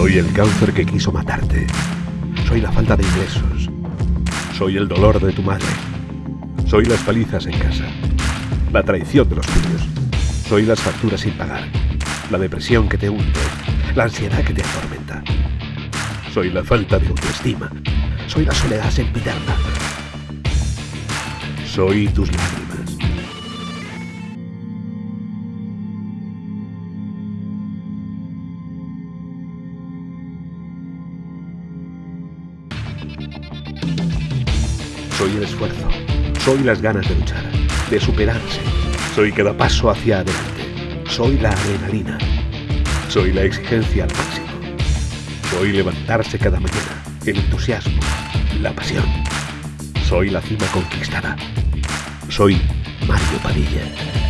Soy el cáncer que quiso matarte. Soy la falta de ingresos. Soy el dolor de tu madre. Soy las palizas en casa. La traición de los tuyos. Soy las facturas sin pagar. La depresión que te hunde. La ansiedad que te atormenta. Soy la falta de autoestima. Soy la soledad sempiterna. Soy tus lágrimas. Soy el esfuerzo. Soy las ganas de luchar, de superarse. Soy cada paso hacia adelante. Soy la adrenalina. Soy la exigencia al máximo. Soy levantarse cada mañana, el entusiasmo, la pasión. Soy la cima conquistada. Soy Mario Padilla.